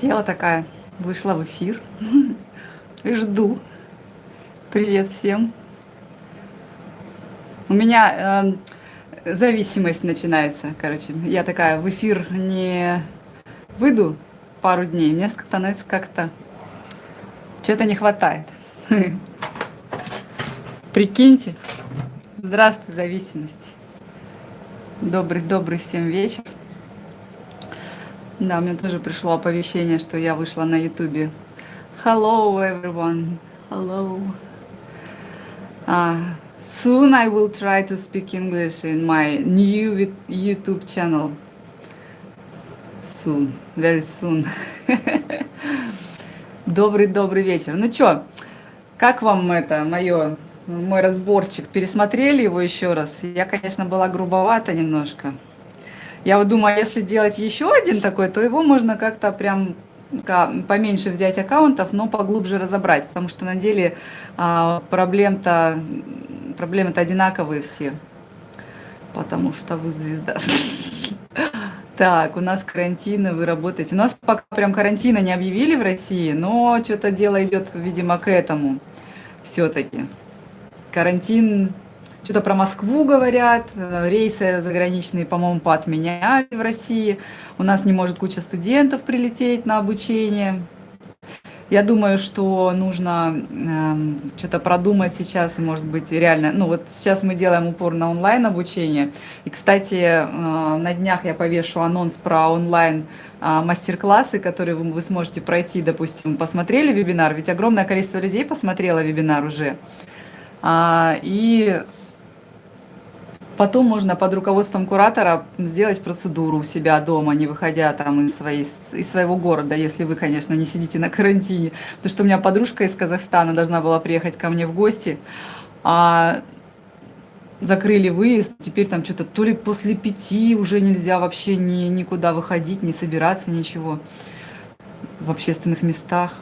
Села такая, вышла в эфир и жду. Привет всем. У меня э, зависимость начинается, короче. Я такая в эфир не выйду пару дней, мне становится как-то что-то не хватает. Прикиньте. Здравствуй, зависимость. Добрый-добрый всем вечер. Да, мне тоже пришло оповещение, что я вышла на ютубе. Hello, everyone. Hello. Uh, soon I will try to speak English in my new YouTube channel. Soon, very soon. Добрый-добрый вечер. Ну чё, как вам это, мое, мой разборчик? Пересмотрели его еще раз? Я, конечно, была грубовата немножко. Я вот думаю, если делать еще один такой, то его можно как-то прям поменьше взять аккаунтов, но поглубже разобрать, потому что на деле а, проблем-то проблемы-то одинаковые все, потому что вы звезда. Так, у нас карантин, вы работаете. У нас пока прям карантина не объявили в России, но что-то дело идет, видимо, к этому все-таки. Карантин что-то про Москву говорят, э, рейсы заграничные, по-моему, поотменяли в России. У нас не может куча студентов прилететь на обучение. Я думаю, что нужно э, что-то продумать сейчас, может быть, реально. Ну вот сейчас мы делаем упор на онлайн обучение. И, кстати, э, на днях я повешу анонс про онлайн э, мастер-классы, которые вы, вы сможете пройти, допустим, посмотрели вебинар, ведь огромное количество людей посмотрело вебинар уже. А, и Потом можно под руководством куратора сделать процедуру у себя дома, не выходя там из, своей, из своего города, если вы, конечно, не сидите на карантине. Потому что у меня подружка из Казахстана должна была приехать ко мне в гости, а закрыли выезд, теперь там что-то то ли после пяти уже нельзя вообще ни, никуда выходить, не собираться, ничего в общественных местах.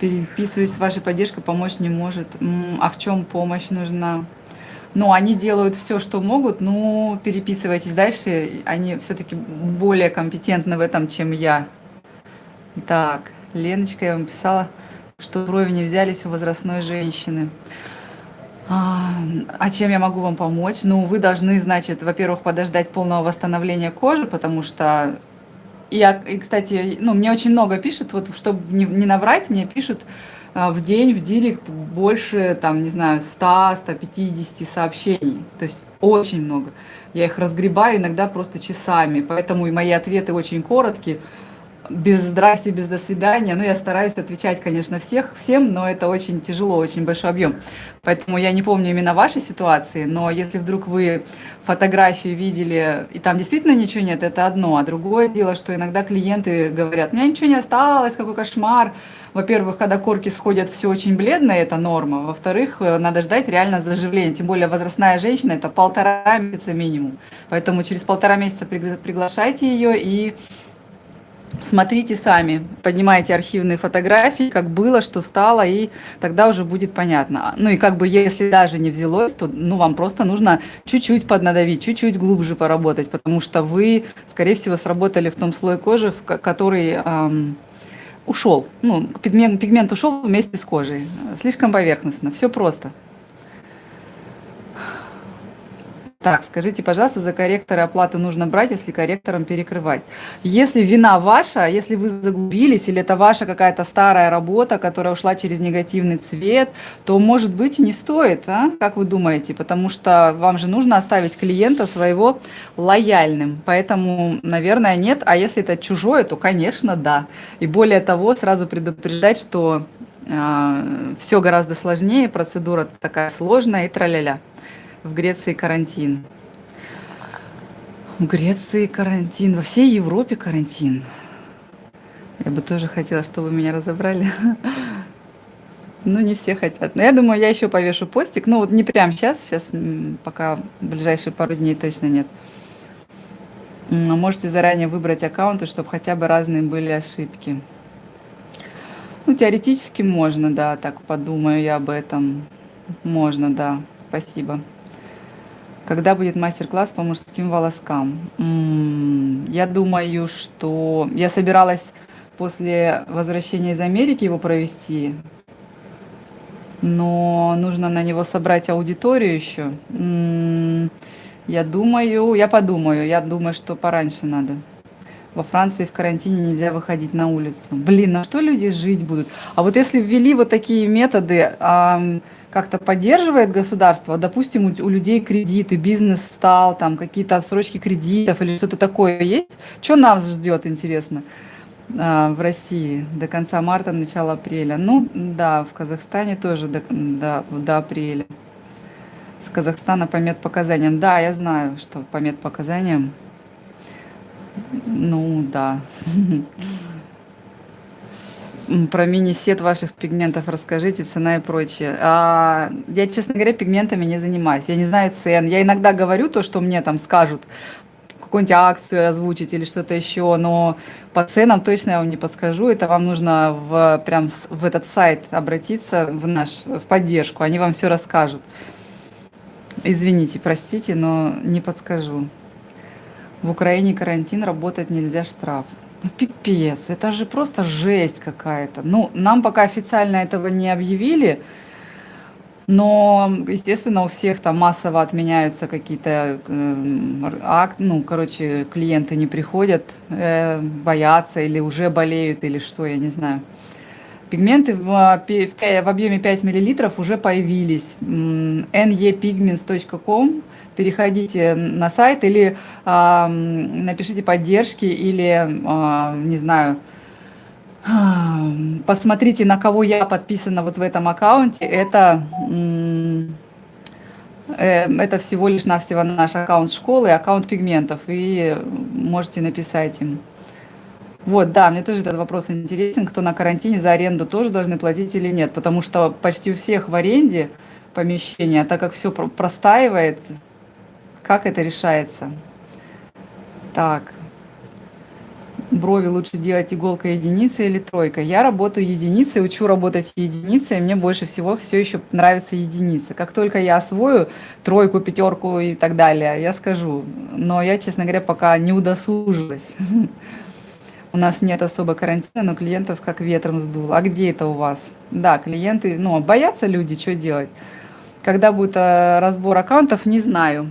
Переписываюсь с вашей поддержкой, помочь не может. А в чем помощь нужна? Но они делают все, что могут, ну, переписывайтесь дальше, они все-таки более компетентны в этом, чем я. Так, Леночка, я вам писала, что брови не взялись у возрастной женщины. А, а чем я могу вам помочь? Ну, вы должны, значит, во-первых, подождать полного восстановления кожи, потому что я, и, кстати, ну, мне очень много пишут, вот, чтобы не, не наврать, мне пишут, в день в директ больше, там, не знаю, 100-150 сообщений. То есть очень много. Я их разгребаю иногда просто часами, поэтому и мои ответы очень короткие. Без здрасте, без до свидания. Ну, я стараюсь отвечать, конечно, всех, всем, но это очень тяжело, очень большой объем. Поэтому я не помню именно вашей ситуации, но если вдруг вы фотографию видели, и там действительно ничего нет, это одно. А другое дело, что иногда клиенты говорят, у меня ничего не осталось, какой кошмар во-первых, когда корки сходят, все очень бледно, это норма. Во-вторых, э, надо ждать реально заживления. Тем более возрастная женщина – это полтора месяца минимум. Поэтому через полтора месяца приглашайте ее и смотрите сами, поднимайте архивные фотографии, как было, что стало, и тогда уже будет понятно. Ну и как бы если даже не взялось, то ну, вам просто нужно чуть-чуть поднадавить, чуть-чуть глубже поработать, потому что вы, скорее всего, сработали в том слое кожи, который... Эм, ушел. Ну, пигмент, пигмент ушел вместе с кожей. Слишком поверхностно. Все просто. Так, скажите, пожалуйста, за корректоры оплаты нужно брать, если корректором перекрывать. Если вина ваша, если вы заглубились, или это ваша какая-то старая работа, которая ушла через негативный цвет, то, может быть, не стоит, а? как вы думаете? Потому что вам же нужно оставить клиента своего лояльным. Поэтому, наверное, нет. А если это чужое, то, конечно, да. И более того, сразу предупреждать, что э, все гораздо сложнее, процедура такая сложная и траля-ля в Греции карантин. В Греции карантин, во всей Европе карантин. Я бы тоже хотела, чтобы меня разобрали. Ну, не все хотят. Но я думаю, я еще повешу постик. Ну, вот не прямо сейчас, сейчас пока ближайшие пару дней точно нет. Можете заранее выбрать аккаунты, чтобы хотя бы разные были ошибки. Ну, теоретически можно, да, так подумаю я об этом. Можно, да. Спасибо. Когда будет мастер-класс по мужским волоскам? Я думаю, что я собиралась после возвращения из Америки его провести, но нужно на него собрать аудиторию еще. Я думаю, я подумаю, я думаю, что пораньше надо. Во Франции в карантине нельзя выходить на улицу. Блин, на что люди жить будут? А вот если ввели вот такие методы, как-то поддерживает государство, допустим, у, у людей кредиты, бизнес встал, там какие-то отсрочки кредитов или что-то такое есть, что нас ждет, интересно, а, в России до конца марта, начала апреля? Ну, да, в Казахстане тоже до, до, до апреля. С Казахстана по медпоказаниям. Да, я знаю, что по медпоказаниям. Ну, да. Про мини-сет ваших пигментов расскажите, цена и прочее. А, я, честно говоря, пигментами не занимаюсь. Я не знаю цен. Я иногда говорю то, что мне там скажут, какую-нибудь акцию озвучить или что-то еще, но по ценам точно я вам не подскажу. Это вам нужно в, прям в этот сайт обратиться, в наш, в поддержку. Они вам все расскажут. Извините, простите, но не подскажу. В Украине карантин, работать нельзя, штраф. Ну, пипец, это же просто жесть какая-то. Ну, нам пока официально этого не объявили, но, естественно, у всех там массово отменяются какие-то э, акт, ну, короче, клиенты не приходят, э, боятся или уже болеют, или что, я не знаю. Пигменты в, в, в объеме 5 мл уже появились. nepigments.com переходите на сайт или э, напишите поддержки или, э, не знаю, посмотрите, на кого я подписана вот в этом аккаунте. Это, э, это всего лишь навсего наш аккаунт школы, аккаунт пигментов, и можете написать им. Вот, да, мне тоже этот вопрос интересен, кто на карантине за аренду тоже должны платить или нет, потому что почти у всех в аренде помещения, так как все простаивает, как это решается? Так. Брови лучше делать иголкой единица или тройка. Я работаю единицей, учу работать единицей, мне больше всего все еще нравится единица. Как только я освою тройку, пятерку и так далее, я скажу. Но я, честно говоря, пока не удосужилась. У нас нет особо карантина, но клиентов как ветром сдул. А где это у вас? Да, клиенты, ну, боятся люди, что делать? Когда будет э, разбор аккаунтов, не знаю.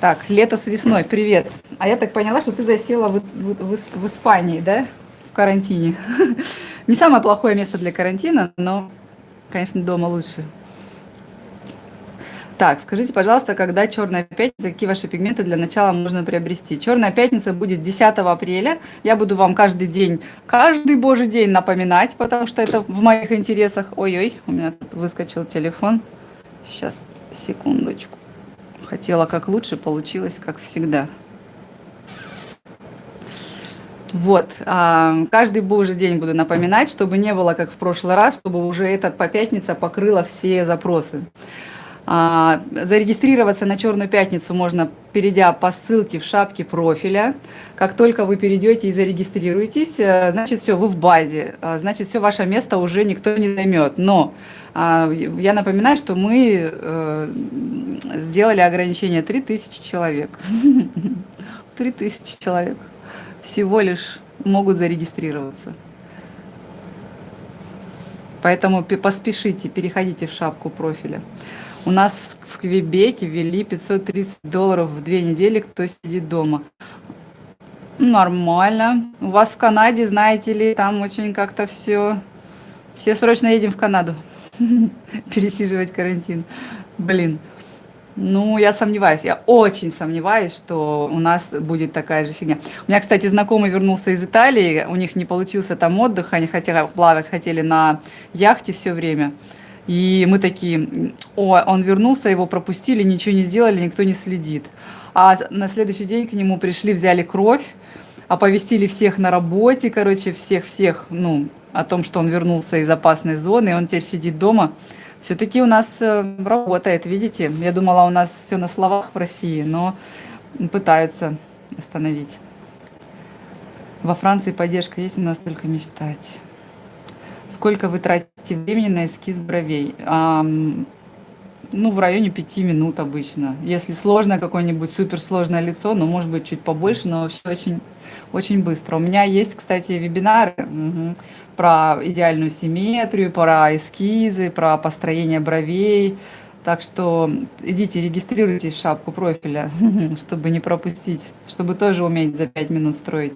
Так, лето с весной, привет. А я так поняла, что ты засела в, в, в, в Испании, да? В карантине. Не самое плохое место для карантина, но, конечно, дома лучше. Так, скажите, пожалуйста, когда Черная пятница, какие ваши пигменты для начала можно приобрести? Черная пятница будет 10 апреля. Я буду вам каждый день, каждый божий день напоминать, потому что это в моих интересах. Ой-ой, у меня тут выскочил телефон. Сейчас, секундочку. Хотела как лучше, получилось как всегда. Вот, а, каждый божий день буду напоминать, чтобы не было как в прошлый раз, чтобы уже эта по пятница покрыла все запросы. А, зарегистрироваться на Черную пятницу можно, перейдя по ссылке в шапке профиля. Как только вы перейдете и зарегистрируетесь, э, значит все, вы в базе, а, значит все, ваше место уже никто не займет. Но я напоминаю, что мы э, сделали ограничение 3000 человек. 3000 человек всего лишь могут зарегистрироваться. Поэтому поспешите, переходите в шапку профиля. У нас в Квебеке ввели 530 долларов в две недели, кто сидит дома. Нормально. У вас в Канаде, знаете ли, там очень как-то все... Все срочно едем в Канаду. пересиживать карантин. Блин. Ну, я сомневаюсь, я очень сомневаюсь, что у нас будет такая же фигня. У меня, кстати, знакомый вернулся из Италии, у них не получился там отдых, они хотели плавать, хотели на яхте все время. И мы такие, о, он вернулся, его пропустили, ничего не сделали, никто не следит. А на следующий день к нему пришли, взяли кровь, оповестили всех на работе, короче, всех-всех, ну, о том, что он вернулся из опасной зоны, и он теперь сидит дома. Все-таки у нас э, работает, видите? Я думала, у нас все на словах в России, но пытаются остановить. Во Франции поддержка есть, у нас только мечтать. Сколько вы тратите времени на эскиз бровей? ну, в районе 5 минут обычно. Если сложное какое-нибудь суперсложное лицо, ну, может быть, чуть побольше, но вообще очень, очень быстро. У меня есть, кстати, вебинары угу, про идеальную симметрию, про эскизы, про построение бровей. Так что идите, регистрируйтесь в шапку профиля, чтобы не пропустить, чтобы тоже уметь за 5 минут строить.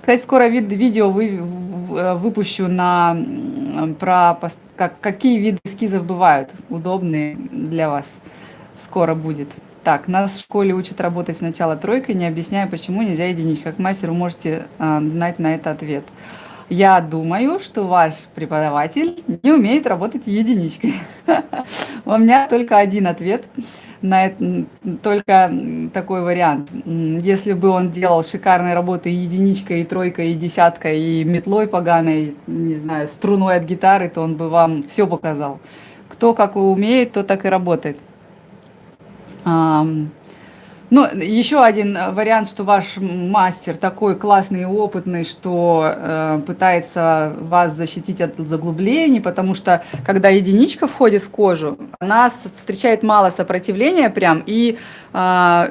Кстати, скоро вид, видео вы, выпущу на, про как, какие виды эскизов бывают удобные для вас. Скоро будет. Так, нас в школе учат работать сначала тройкой, не объясняя, почему нельзя единичка. Как мастер вы можете э, знать на это ответ. Я думаю, что ваш преподаватель не умеет работать единичкой. У меня только один ответ на это, только такой вариант. Если бы он делал шикарные работы единичкой, и тройкой, и десяткой, и метлой поганой, не знаю, струной от гитары, то он бы вам все показал. Кто как умеет, то так и работает. Ну, еще один э, вариант, что ваш мастер такой классный и опытный, что э, пытается вас защитить от заглублений, потому что когда единичка входит в кожу, она встречает мало сопротивления прям, и э,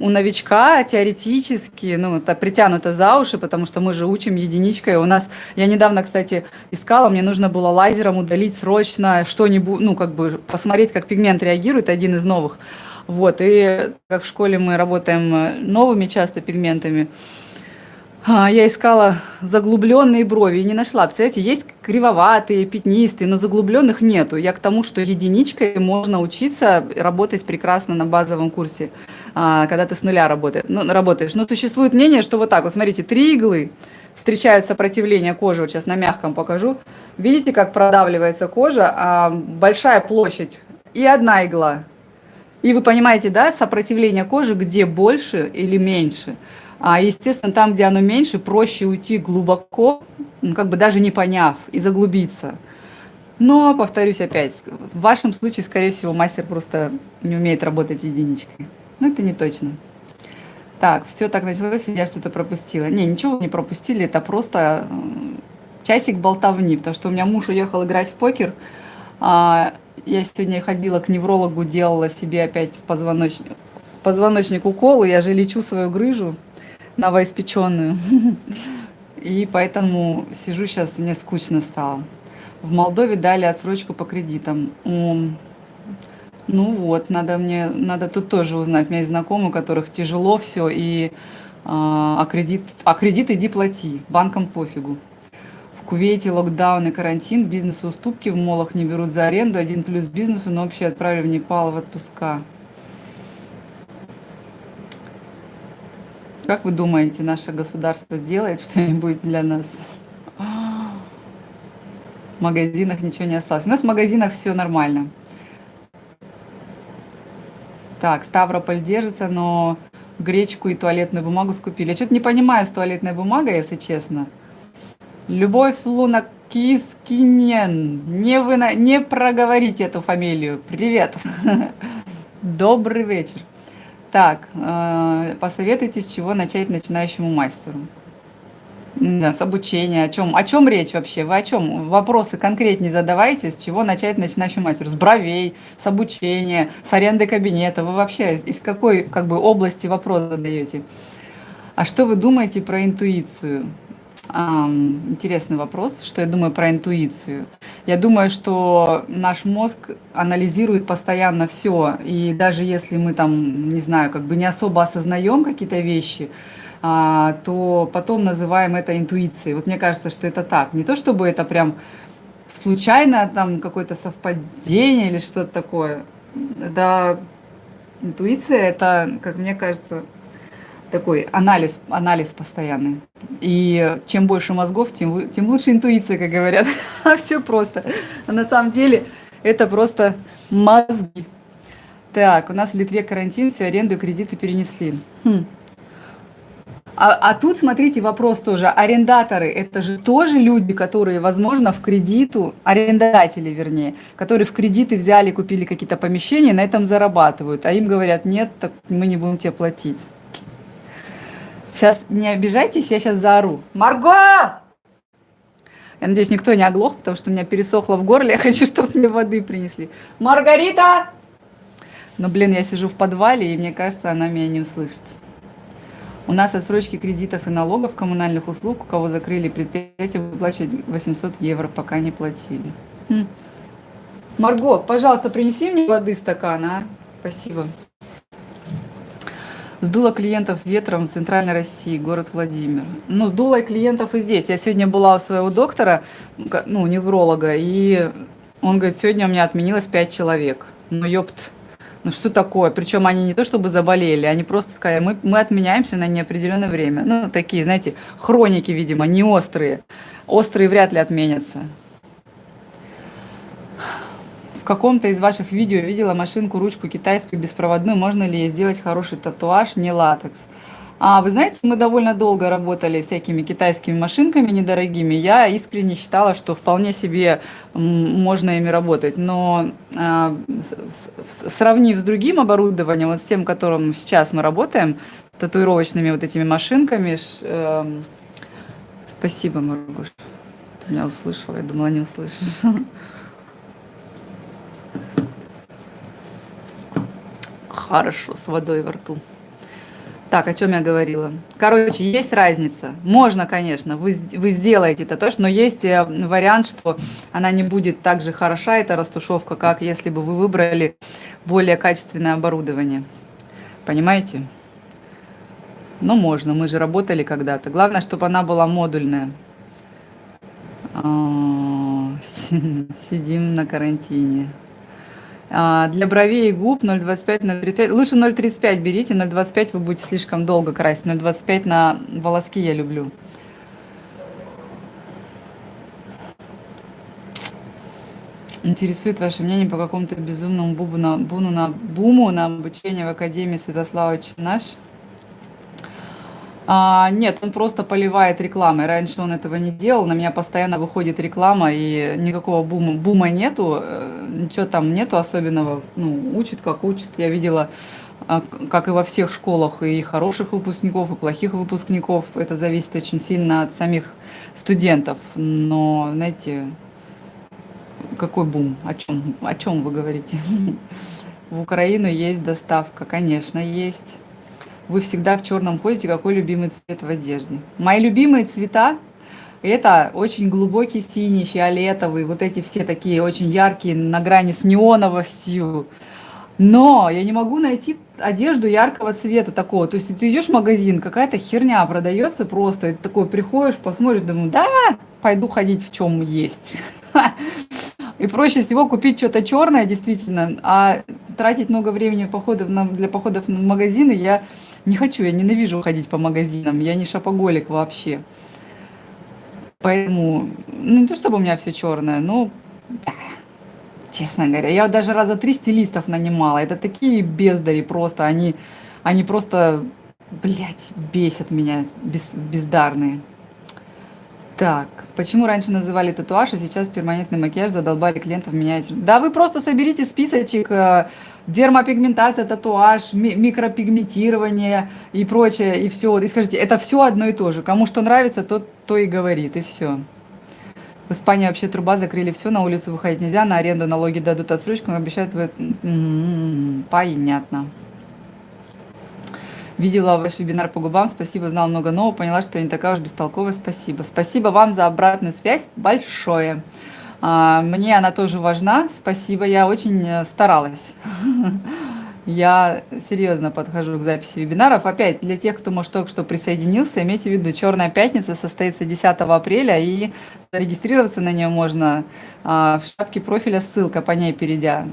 у новичка теоретически, ну, это притянуто за уши, потому что мы же учим единичкой. У нас, я недавно, кстати, искала, мне нужно было лазером удалить срочно что-нибудь, ну, как бы посмотреть, как пигмент реагирует, один из новых. Вот, и как в школе мы работаем э, новыми часто пигментами, а, я искала заглубленные брови и не нашла. Представляете, есть кривоватые, пятнистые, но заглубленных нету. Я к тому, что единичкой можно учиться работать прекрасно на базовом курсе, а, когда ты с нуля работаешь. Ну, работаешь. Но существует мнение, что вот так вот, смотрите, три иглы, встречают сопротивление кожи, вот сейчас на мягком покажу. Видите, как продавливается кожа, а большая площадь и одна игла. И вы понимаете, да, сопротивление кожи, где больше или меньше. А, естественно, там, где оно меньше, проще уйти глубоко, ну, как бы даже не поняв, и заглубиться. Но, повторюсь опять, в вашем случае, скорее всего, мастер просто не умеет работать единичкой. Но это не точно. Так, все так началось, я что-то пропустила. Не, ничего не пропустили, это просто часик болтовни, потому что у меня муж уехал играть в покер, а, я сегодня ходила к неврологу, делала себе опять в позвоночник, в позвоночник укол, и я же лечу свою грыжу новоиспеченную. И поэтому сижу сейчас, мне скучно стало. В Молдове дали отсрочку по кредитам. Ну вот, надо мне, надо тут тоже узнать. У меня есть знакомые, у которых тяжело все, и а, а кредит, а кредит иди плати, банкам пофигу. Кувейте локдаун и карантин, бизнесу уступки в молах не берут за аренду, один плюс бизнесу, но общее отправили в Непал в отпуска. Как вы думаете, наше государство сделает что-нибудь для нас? В магазинах ничего не осталось. У нас в магазинах все нормально. Так, Ставрополь держится, но гречку и туалетную бумагу скупили. Я что-то не понимаю с туалетной бумагой, если честно. Любовь Луна Кискинен. Не, вы, не проговорите эту фамилию. Привет. Добрый вечер. Так, э, посоветуйте, с чего начать начинающему мастеру. Да, с обучения. О чем, о чем речь вообще? Вы о чем? Вопросы конкретнее задавайте, с чего начать начинающему мастеру. С бровей, с обучения, с аренды кабинета. Вы вообще из какой как бы, области вопрос задаете? А что вы думаете про интуицию? Интересный вопрос, что я думаю про интуицию. Я думаю, что наш мозг анализирует постоянно все, и даже если мы там, не знаю, как бы не особо осознаем какие-то вещи, а, то потом называем это интуицией. Вот мне кажется, что это так. Не то чтобы это прям случайно там какое-то совпадение или что-то такое. Да, интуиция это, как мне кажется, такой анализ, анализ постоянный. И чем больше мозгов, тем, тем лучше интуиция, как говорят. А все просто. А на самом деле это просто мозги. Так, у нас в Литве карантин, все аренду и кредиты перенесли. Хм. А, а тут, смотрите, вопрос тоже. Арендаторы – это же тоже люди, которые, возможно, в кредиту, арендатели, вернее, которые в кредиты взяли, купили какие-то помещения, на этом зарабатывают. А им говорят, нет, так мы не будем тебе платить. Сейчас не обижайтесь, я сейчас заору. Марго! Я надеюсь, никто не оглох, потому что у меня пересохло в горле. Я хочу, чтобы мне воды принесли. Маргарита! Но, блин, я сижу в подвале, и мне кажется, она меня не услышит. У нас отсрочки кредитов и налогов коммунальных услуг, у кого закрыли предприятие, выплачивать 800 евро, пока не платили. Хм. Марго, пожалуйста, принеси мне воды стакан, а? Спасибо. Сдуло клиентов ветром в Центральной России, город Владимир. Ну, сдуло клиентов и здесь. Я сегодня была у своего доктора, ну, невролога, и он говорит, сегодня у меня отменилось 5 человек. Ну, ёпт, ну что такое? Причем они не то чтобы заболели, они просто сказали, мы, мы отменяемся на неопределенное время. Ну, такие, знаете, хроники, видимо, не острые. Острые вряд ли отменятся каком-то из ваших видео видела машинку, ручку китайскую беспроводную. Можно ли ей сделать хороший татуаж, не латекс? А вы знаете, мы довольно долго работали всякими китайскими машинками недорогими. Я искренне считала, что вполне себе можно ими работать. Но а, сравнив с другим оборудованием, вот с тем, которым сейчас мы работаем, с татуировочными вот этими машинками, э, спасибо, Маргуш. Меня услышала, я думала, не услышишь. Хорошо, с водой во рту. Так, о чем я говорила? Короче, есть разница. Можно, конечно, вы, вы сделаете это тоже, но есть э, вариант, что она не будет так же хороша, эта растушевка, как если бы вы выбрали более качественное оборудование. Понимаете? Но можно, мы же работали когда-то. Главное, чтобы она была модульная. А, сидим на карантине. А, для бровей и губ 0,25, 0,35. Лучше 0,35 берите, 0,25 вы будете слишком долго красить. 0,25 на волоски я люблю. Интересует ваше мнение по какому-то безумному бубу на, буну на, буму на обучение в Академии Святослава Чинаш? А, нет, он просто поливает рекламой. Раньше он этого не делал, на меня постоянно выходит реклама, и никакого бума, бума нету, э, ничего там нету особенного. Ну, учит, как учит. Я видела, а, как и во всех школах, и хороших выпускников, и плохих выпускников. Это зависит очень сильно от самих студентов. Но, знаете, какой бум? О чем, о чем вы говорите? В Украину есть доставка, конечно, есть вы всегда в черном ходите, какой любимый цвет в одежде. Мои любимые цвета это очень глубокий синий, фиолетовый, вот эти все такие очень яркие, на грани с неоновостью. Но я не могу найти одежду яркого цвета такого. То есть ты идешь в магазин, какая-то херня продается просто. И ты такой приходишь, посмотришь, думаю, да, пойду ходить в чем есть. И проще всего купить что-то черное, действительно, а тратить много времени походов для походов в магазины я не хочу, я ненавижу ходить по магазинам, я не шопоголик вообще. Поэтому, ну не то чтобы у меня все черное, но, честно говоря, я даже раза три стилистов нанимала. Это такие бездари просто, они, они просто, блядь, бесят меня, без, бездарные. Так, почему раньше называли татуаж, а сейчас перманентный макияж задолбали клиентов менять? Да вы просто соберите списочек э, дермопигментация, татуаж, микропигментирование и прочее, и все. И скажите, это все одно и то же. Кому что нравится, тот то и говорит, и все. В Испании вообще труба, закрыли все, на улицу выходить нельзя, на аренду налоги дадут отсрочку, обещают... Вы... М-м-м, понятно. Видела ваш вебинар по губам, спасибо, знал много нового, поняла, что я не такая уж бестолковая, спасибо. Спасибо вам за обратную связь большое. А, мне она тоже важна, спасибо, я очень э, старалась. Я серьезно подхожу к записи вебинаров. Опять, для тех, кто, может, только что присоединился, имейте в виду, «Черная пятница» состоится 10 апреля, и зарегистрироваться на нее можно а, в шапке профиля, ссылка по ней перейдя.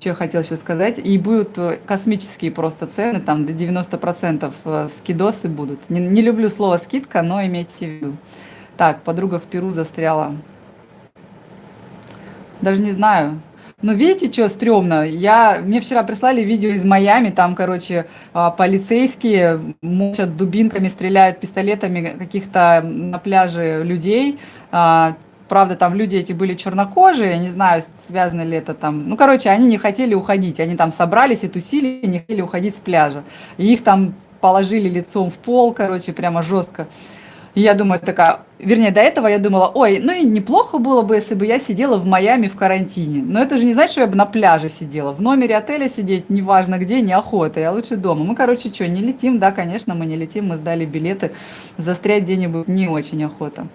Что я хотела еще сказать? И будут э, космические просто цены, там до 90% э, скидосы будут. Не, не люблю слово «скидка», но имейте в виду. Так, подруга в Перу застряла. Даже не знаю. Но видите, что стрёмно? Я, мне вчера прислали видео из Майами, там, короче, а, полицейские мочат дубинками, стреляют пистолетами каких-то на пляже людей. А, правда, там люди эти были чернокожие, я не знаю, связано ли это там. Ну, короче, они не хотели уходить, они там собрались и тусили, не хотели уходить с пляжа. И их там положили лицом в пол, короче, прямо жестко. И я думаю, такая, вернее, до этого я думала, ой, ну и неплохо было бы, если бы я сидела в Майами в карантине. Но это же не значит, что я бы на пляже сидела. В номере отеля сидеть, неважно где, неохота, я лучше дома. Мы, короче, что, не летим? Да, конечно, мы не летим, мы сдали билеты. Застрять где-нибудь не очень охота.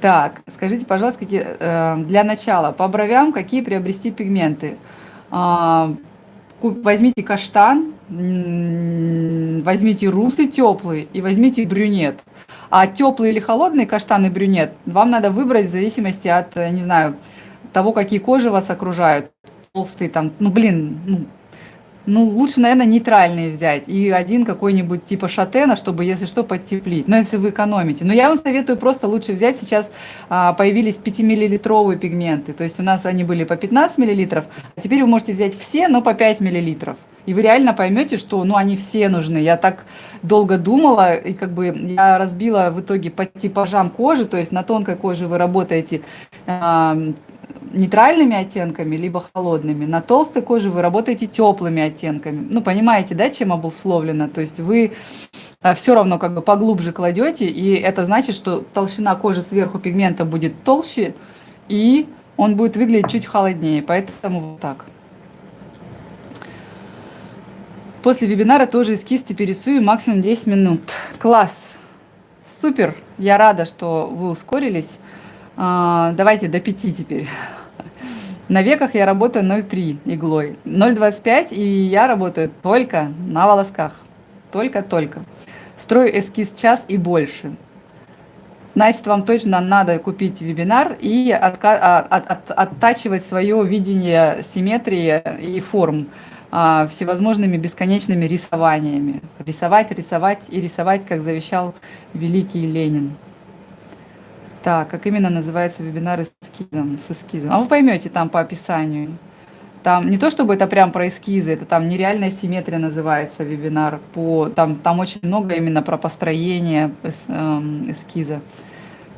Так, скажите, пожалуйста, какие, э, для начала, по бровям какие приобрести пигменты? Э, возьмите каштан, возьмите русы теплый и возьмите брюнет. А теплый или холодный каштан и брюнет вам надо выбрать в зависимости от, э, не знаю, того, какие кожи вас окружают. Толстый там, ну блин, ну, ну, лучше, наверное, нейтральные взять. И один какой-нибудь типа шатена, чтобы, если что, подтеплить. Но если вы экономите. Но я вам советую просто лучше взять. Сейчас а, появились 5-миллилитровые пигменты. То есть у нас они были по 15 миллилитров. А теперь вы можете взять все, но по 5 миллилитров. И вы реально поймете, что ну, они все нужны. Я так долго думала, и как бы я разбила в итоге по типажам кожи, то есть на тонкой коже вы работаете э, нейтральными оттенками, либо холодными. На толстой коже вы работаете теплыми оттенками. Ну, понимаете, да, чем обусловлено? То есть вы а, все равно как бы поглубже кладете, и это значит, что толщина кожи сверху пигмента будет толще, и он будет выглядеть чуть холоднее. Поэтому вот так. После вебинара тоже эскиз теперь рисую максимум 10 минут. Класс! Супер! Я рада, что вы ускорились. А, давайте до 5 теперь. На веках я работаю 0,3 иглой. 0,25 и я работаю только на волосках. Только-только. Строю эскиз час и больше. Значит, вам точно надо купить вебинар и от, оттачивать свое видение симметрии и форм а, всевозможными бесконечными рисованиями. Рисовать, рисовать и рисовать, как завещал великий Ленин. Так, как именно называется вебинар эскизом, с эскизом? А вы поймете там по описанию. Там не то, чтобы это прям про эскизы, это там нереальная симметрия называется вебинар. По, там, там очень много именно про построение эм, эскиза,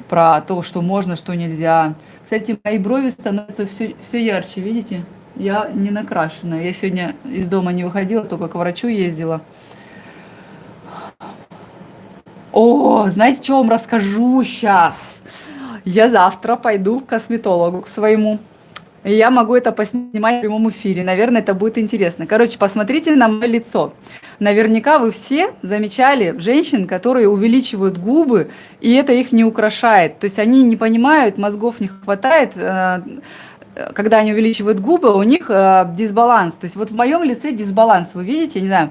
про то, что можно, что нельзя. Кстати, мои брови становятся все, все ярче, видите? Я не накрашена. Я сегодня из дома не выходила, только к врачу ездила. О, знаете, что вам расскажу сейчас? Я завтра пойду к косметологу, к своему. И я могу это поснимать в прямом эфире. Наверное, это будет интересно. Короче, посмотрите на мое лицо. Наверняка вы все замечали женщин, которые увеличивают губы, и это их не украшает. То есть они не понимают, мозгов не хватает, э, когда они увеличивают губы, у них э, дисбаланс. То есть вот в моем лице дисбаланс. Вы видите, не знаю,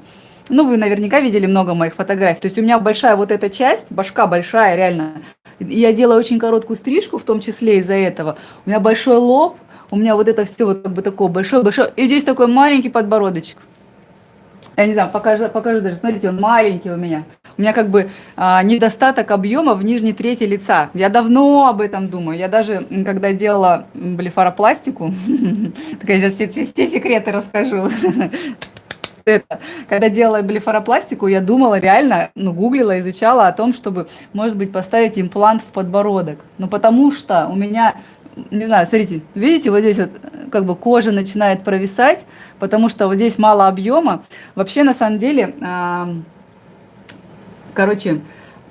ну, вы наверняка видели много моих фотографий. То есть у меня большая вот эта часть, башка большая, реально. Я делаю очень короткую стрижку, в том числе из-за этого. У меня большой лоб, у меня вот это все вот как бы такое большое, большое. И здесь такой маленький подбородочек. Я не знаю, покажу, покажу даже. Смотрите, он маленький у меня. У меня как бы а, недостаток объема в нижней трети лица. Я давно об этом думаю. Я даже, когда делала блефаропластику, так я сейчас все секреты расскажу это. Когда делала блефаропластику, я думала реально, ну, гуглила, изучала о том, чтобы, может быть, поставить имплант в подбородок. Ну, потому что у меня, не знаю, смотрите, видите, вот здесь вот как бы кожа начинает провисать, потому что вот здесь мало объема. Вообще, на самом деле, короче,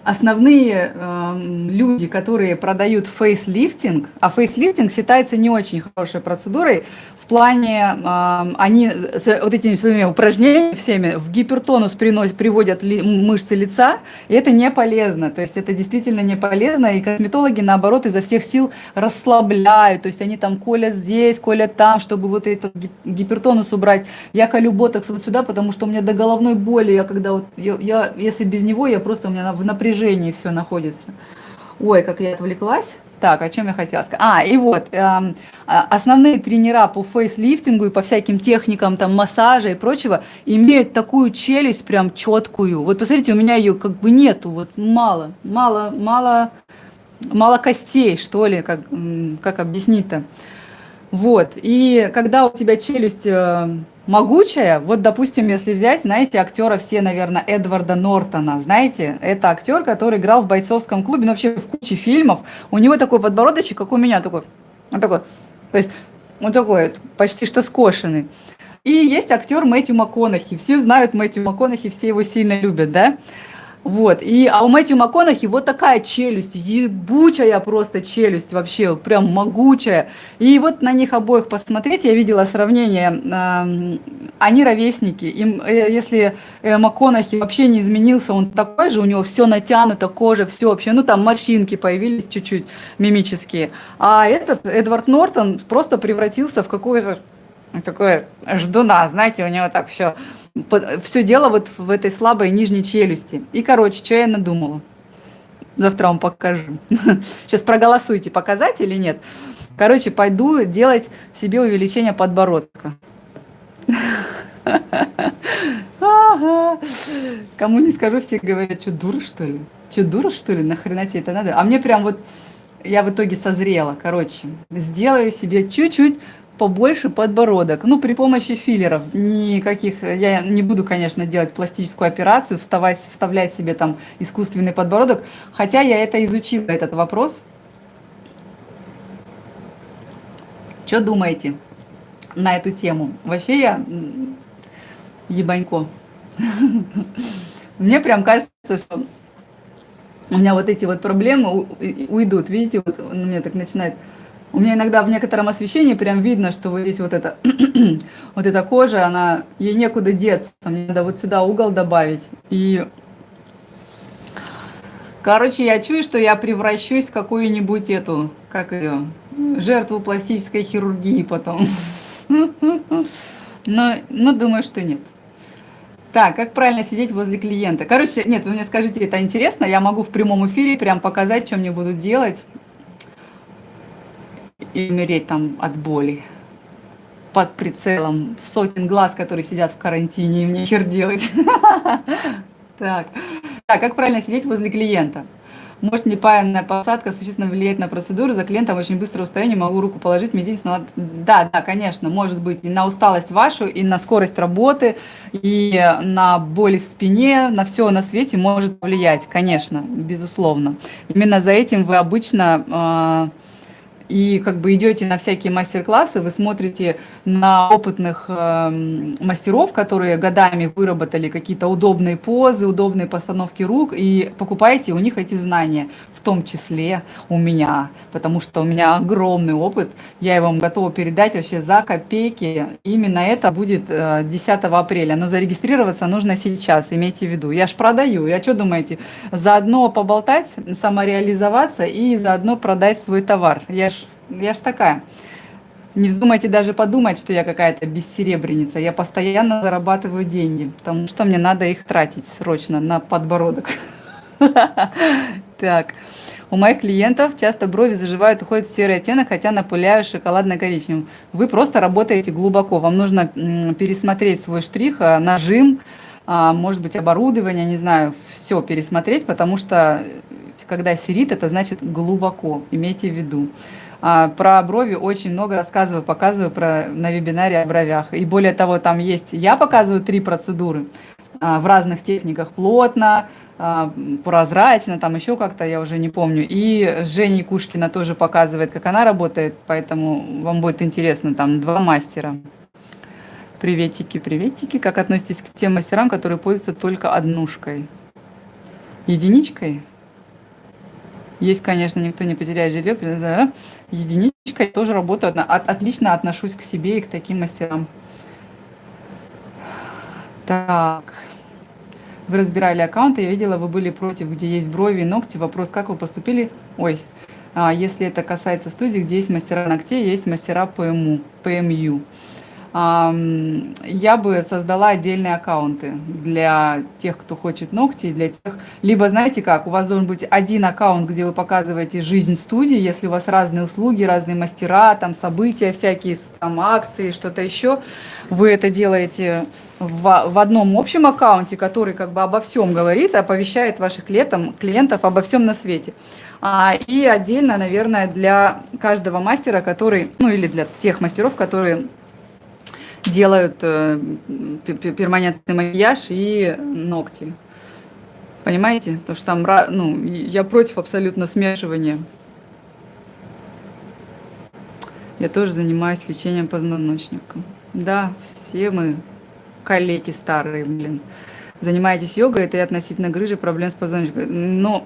основные э, люди, которые продают фейслифтинг, а фейслифтинг считается не очень хорошей процедурой, плане э, они с вот этими своими упражнениями всеми в гипертонус приносят, приводят ли, мышцы лица, и это не полезно. То есть это действительно не полезно, и косметологи, наоборот, изо всех сил расслабляют. То есть они там колят здесь, колят там, чтобы вот этот гипертонус убрать. Я колю ботокс вот сюда, потому что у меня до головной боли, я когда вот, я, я если без него, я просто у меня в напряжении все находится. Ой, как я отвлеклась. Так, о чем я хотела сказать? А, и вот, э, основные тренера по фейслифтингу и по всяким техникам там массажа и прочего имеют такую челюсть прям четкую. Вот посмотрите, у меня ее как бы нету, вот мало, мало, мало, мало костей, что ли, как, как объяснить-то. Вот, и когда у тебя челюсть э, могучая, вот, допустим, если взять, знаете, актера все, наверное, Эдварда Нортона, знаете, это актер, который играл в бойцовском клубе, ну, вообще в куче фильмов, у него такой подбородочек, как у меня, такой, он такой, то есть, он такой, почти что скошенный. И есть актер Мэтью МакКонахи, все знают Мэтью МакКонахи, все его сильно любят, да, Вот, и, а у Мэтью МакКонахи вот такая челюсть, ебучая просто челюсть вообще, прям могучая. И вот на них обоих посмотреть, я видела сравнение, они ровесники. Им, э, если э, МакКонахи вообще не изменился, он такой же, у него все натянуто, кожа, все вообще, ну там морщинки появились чуть-чуть мимические. А этот, Эдвард Нортон, просто превратился в какой-то такой ждуна, знаете, у него так все все дело вот в этой слабой нижней челюсти. И, короче, что я надумала? Завтра вам покажу. Сейчас проголосуйте, показать или нет. Короче, пойду делать себе увеличение подбородка. Кому не скажу, все говорят, что дура, что ли? Что, дура, что ли? Нахрена тебе это надо? А мне прям вот, я в итоге созрела, короче. Сделаю себе чуть-чуть побольше подбородок. Ну, при помощи филлеров. Никаких, я не буду, конечно, делать пластическую операцию, вставать, вставлять себе там искусственный подбородок. Хотя я это изучила, этот вопрос. Что думаете на эту тему? Вообще я ебанько. Мне прям кажется, что у меня вот эти вот проблемы уйдут. Видите, вот у меня так начинает у меня иногда в некотором освещении прям видно, что вот здесь вот эта, вот эта кожа, она, ей некуда деться. Мне надо вот сюда угол добавить. И, короче, я чую, что я превращусь в какую-нибудь эту, как ее, жертву пластической хирургии потом. Но, но думаю, что нет. Так, как правильно сидеть возле клиента? Короче, нет, вы мне скажите, это интересно, я могу в прямом эфире прям показать, что мне будут делать и умереть там от боли под прицелом сотен глаз, которые сидят в карантине, и мне хер делать. Так. как правильно сидеть возле клиента? Может неправильная посадка существенно влияет на процедуру, за клиентом очень быстрое усталение, могу руку положить, мизинец на... Да, да, конечно, может быть и на усталость вашу, и на скорость работы, и на боли в спине, на все на свете может влиять, конечно, безусловно. Именно за этим вы обычно... И как бы идете на всякие мастер-классы, вы смотрите на опытных э, мастеров, которые годами выработали какие-то удобные позы, удобные постановки рук, и покупаете у них эти знания, в том числе у меня, потому что у меня огромный опыт, я вам готова передать вообще за копейки. Именно это будет э, 10 апреля, но зарегистрироваться нужно сейчас, имейте в виду. Я ж продаю, я что думаете, заодно поболтать, самореализоваться и заодно продать свой товар. Я ж я ж такая. Не вздумайте даже подумать, что я какая-то бессеребреница. Я постоянно зарабатываю деньги, потому что мне надо их тратить срочно на подбородок. Так. У моих клиентов часто брови заживают, уходят в серый оттенок, хотя напыляю шоколадно-коричневым. Вы просто работаете глубоко. Вам нужно пересмотреть свой штрих, а, нажим, а, может быть, оборудование, не знаю, все пересмотреть, потому что э, когда серит, это значит глубоко, имейте в виду. А, про брови очень много рассказываю, показываю про, на вебинаре о бровях. И более того, там есть, я показываю три процедуры а, в разных техниках, плотно, а, прозрачно, там еще как-то, я уже не помню. И Женя Кушкина тоже показывает, как она работает, поэтому вам будет интересно, там два мастера. Приветики, приветики. Как относитесь к тем мастерам, которые пользуются только однушкой? Единичкой? Есть, конечно, никто не потеряет жилье. Единичка, я тоже работаю, от, отлично отношусь к себе и к таким мастерам. Так. Вы разбирали аккаунты, я видела, вы были против, где есть брови и ногти. Вопрос, как вы поступили? Ой, а, если это касается студии, где есть мастера ногтей, есть мастера ПМУ, ПМЮ я бы создала отдельные аккаунты для тех, кто хочет ногти, для тех... Либо, знаете как, у вас должен быть один аккаунт, где вы показываете жизнь студии, если у вас разные услуги, разные мастера, там события всякие, там акции, что-то еще, вы это делаете в, в одном общем аккаунте, который как бы обо всем говорит, оповещает ваших клиентов, клиентов обо всем на свете. А, и отдельно, наверное, для каждого мастера, который, ну или для тех мастеров, которые делают э, перманентный макияж и ногти. Понимаете? Потому что там, ну, я против абсолютно смешивания. Я тоже занимаюсь лечением позвоночника. Да, все мы коллеги старые, блин. Занимаетесь йогой, это и относительно грыжи, проблем с позвоночником. Но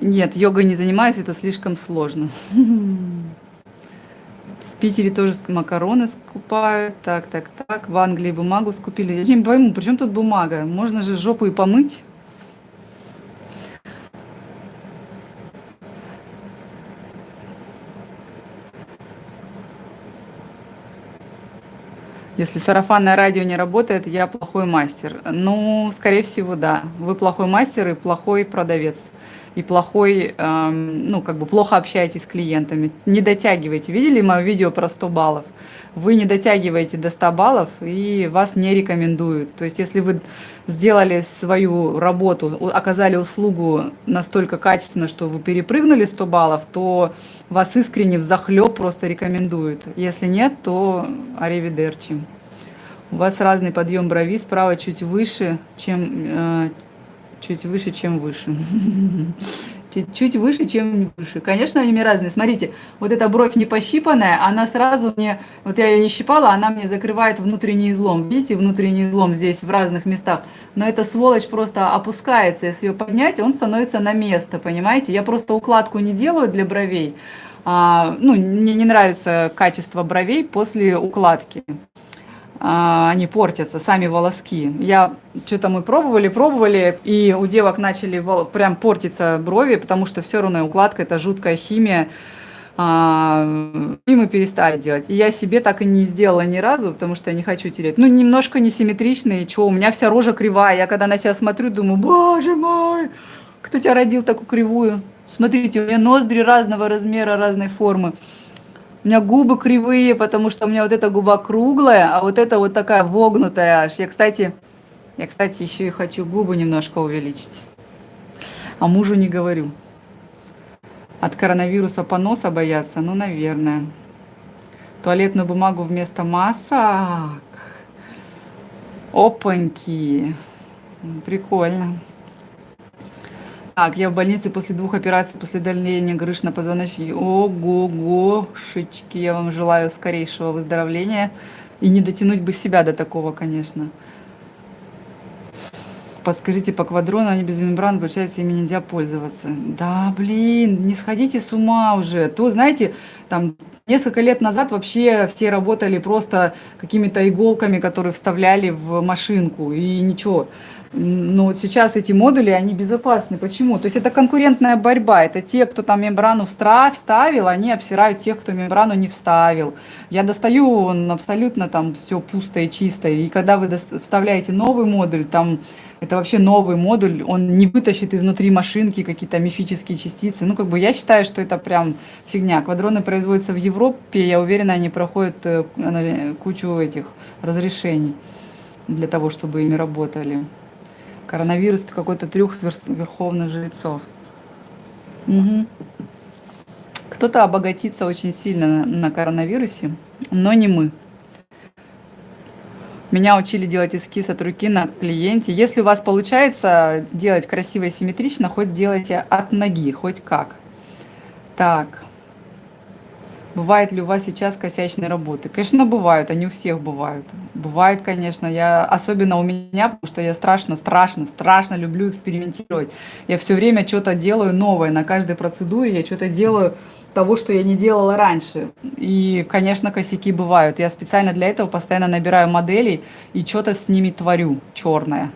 нет, йогой не занимаюсь, это слишком сложно. Питере тоже макароны скупают. Так, так, так. В Англии бумагу скупили. Я не пойму, при чем тут бумага? Можно же жопу и помыть. Если сарафанное радио не работает, я плохой мастер. Ну, скорее всего, да. Вы плохой мастер и плохой продавец. И плохой, эм, ну, как бы плохо общаетесь с клиентами. Не дотягиваете. Видели мое видео про 100 баллов? Вы не дотягиваете до 100 баллов и вас не рекомендуют. То есть, если вы сделали свою работу, оказали услугу настолько качественно, что вы перепрыгнули 100 баллов, то вас искренне в захлеб просто рекомендуют. Если нет, то аривидерчи. У вас разный подъем брови, справа чуть выше, чем э, чуть выше, чем выше. Чуть выше, чем выше. Конечно, они разные. Смотрите, вот эта бровь не пощипанная, она сразу мне, вот я ее не щипала, она мне закрывает внутренний излом. Видите, внутренний излом здесь в разных местах. Но эта сволочь просто опускается. Если ее поднять, он становится на место, понимаете? Я просто укладку не делаю для бровей. А, ну, мне не нравится качество бровей после укладки. А, они портятся, сами волоски. Я что-то мы пробовали, пробовали, и у девок начали прям портиться брови, потому что все равно укладка это жуткая химия. А, и мы перестали делать. И я себе так и не сделала ни разу, потому что я не хочу терять. Ну, немножко несимметричные, что у меня вся рожа кривая. Я когда на себя смотрю, думаю, боже мой, кто тебя родил такую кривую? Смотрите, у меня ноздри разного размера, разной формы. У меня губы кривые, потому что у меня вот эта губа круглая, а вот эта вот такая вогнутая аж. Я, кстати, я, кстати, еще и хочу губы немножко увеличить. А мужу не говорю. От коронавируса поноса бояться? Ну, наверное. Туалетную бумагу вместо масок. Опаньки. Прикольно. Так, я в больнице после двух операций, после удаления грыж на позвоночнике. Ого-гошечки, я вам желаю скорейшего выздоровления. И не дотянуть бы себя до такого, конечно. Подскажите, по квадрону они без мембран, получается, ими нельзя пользоваться. Да, блин, не сходите с ума уже. То, знаете, там несколько лет назад вообще все работали просто какими-то иголками, которые вставляли в машинку, и ничего. Но вот сейчас эти модули, они безопасны. Почему? То есть это конкурентная борьба. Это те, кто там мембрану вставил, они обсирают тех, кто мембрану не вставил. Я достаю, он абсолютно там все пусто и чисто. И когда вы вставляете новый модуль, там это вообще новый модуль, он не вытащит изнутри машинки какие-то мифические частицы. Ну, как бы я считаю, что это прям фигня. Квадроны производятся в Европе, я уверена, они проходят э, кучу этих разрешений для того, чтобы ими работали. Коронавирус это какой-то трюк верховных жрецов. Угу. Кто-то обогатится очень сильно на, на коронавирусе, но не мы. Меня учили делать эскиз от руки на клиенте. Если у вас получается сделать красиво и симметрично, хоть делайте от ноги, хоть как. Так. Бывает ли у вас сейчас косячные работы? Конечно, бывают, они у всех бывают. Бывает, конечно, я, особенно у меня, потому что я страшно, страшно, страшно люблю экспериментировать. Я все время что-то делаю новое, на каждой процедуре я что-то делаю того, что я не делала раньше. И, конечно, косяки бывают. Я специально для этого постоянно набираю моделей и что-то с ними творю черное.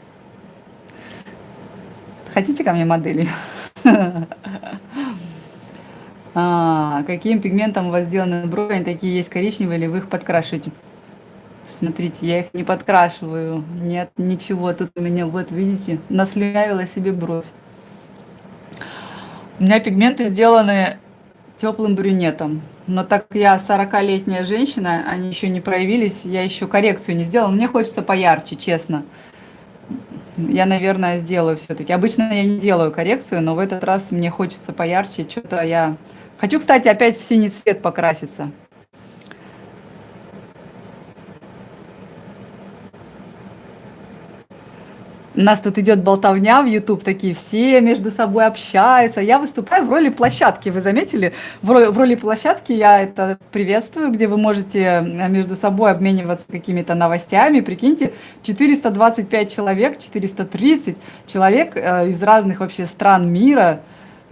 Хотите ко мне модели? А, каким пигментом у вас сделаны брови? Они такие есть коричневые или вы их подкрашиваете? Смотрите, я их не подкрашиваю. Нет, ничего. Тут у меня, вот видите, наслюнявила себе бровь. У меня пигменты сделаны теплым брюнетом. Но так как я 40-летняя женщина, они еще не проявились, я еще коррекцию не сделала. Мне хочется поярче, честно. Я, наверное, сделаю все-таки. Обычно я не делаю коррекцию, но в этот раз мне хочется поярче. Что-то я Хочу, кстати, опять в синий цвет покраситься. у нас тут идет болтовня в YouTube, такие все между собой общаются. Я выступаю в роли площадки, вы заметили? В роли, в роли площадки я это приветствую, где вы можете э, между собой обмениваться какими-то новостями. Прикиньте, 425 человек, 430 человек э, из разных вообще стран мира.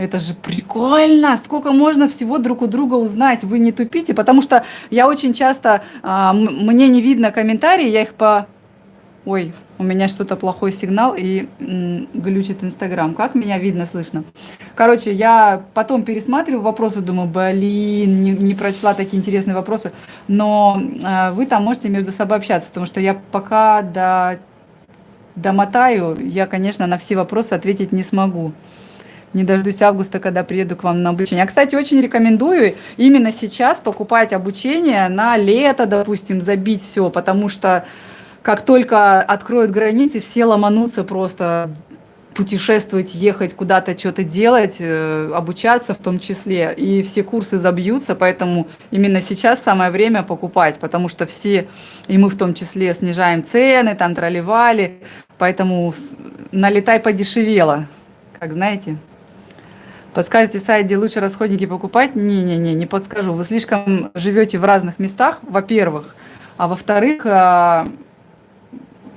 Это же прикольно! Сколько можно всего друг у друга узнать? Вы не тупите, потому что я очень часто, э, мне не видно комментарии, я их по... Ой, у меня что-то плохой сигнал и глючит Инстаграм. Как меня видно, слышно? Короче, я потом пересматриваю вопросы, думаю, блин, не, не прочла такие интересные вопросы. Но э, вы там можете между собой общаться, потому что я пока до, домотаю, я, конечно, на все вопросы ответить не смогу. Не дождусь августа, когда приеду к вам на обучение. А, кстати, очень рекомендую именно сейчас покупать обучение на лето, допустим, забить все, потому что как только откроют границы, все ломанутся просто путешествовать, ехать, куда-то что-то делать, э, обучаться в том числе. И все курсы забьются, поэтому именно сейчас самое время покупать, потому что все, и мы в том числе, снижаем цены, там тролливали, поэтому налетай подешевело, как знаете. Подскажете сайт, где лучше расходники покупать? Не-не-не, не подскажу. Вы слишком живете в разных местах, во-первых. А во-вторых, а,